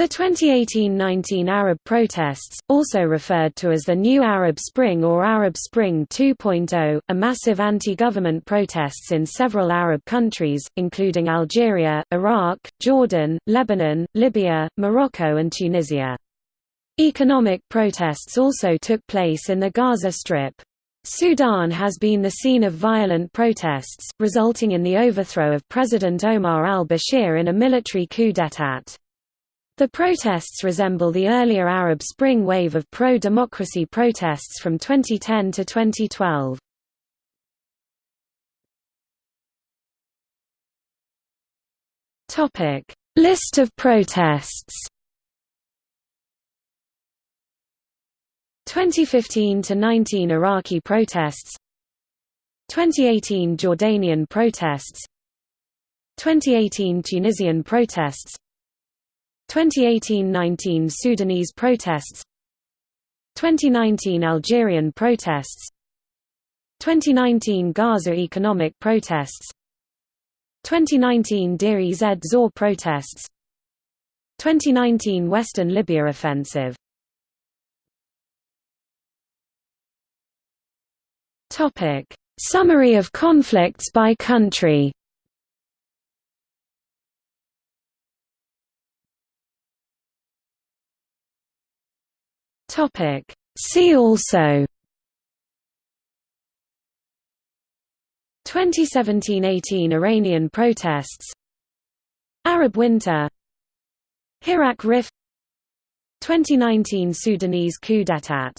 The 2018–19 Arab protests, also referred to as the New Arab Spring or Arab Spring 2.0, are massive anti-government protests in several Arab countries, including Algeria, Iraq, Jordan, Lebanon, Libya, Morocco and Tunisia. Economic protests also took place in the Gaza Strip. Sudan has been the scene of violent protests, resulting in the overthrow of President Omar al-Bashir in a military coup d'état. The protests resemble the earlier Arab Spring wave of pro-democracy protests from 2010 to 2012. Topic: List of protests. 2015 to 19 Iraqi protests 2018 Jordanian protests 2018 Tunisian protests 2018–19 Sudanese protests 2019 Algerian protests 2019 Gaza economic protests 2019 Deir ez Zor protests 2019 Western Libya offensive. Summary of conflicts by country Topic. See also 2017–18 Iranian protests Arab Winter Hirak Rif 2019 Sudanese coup d'état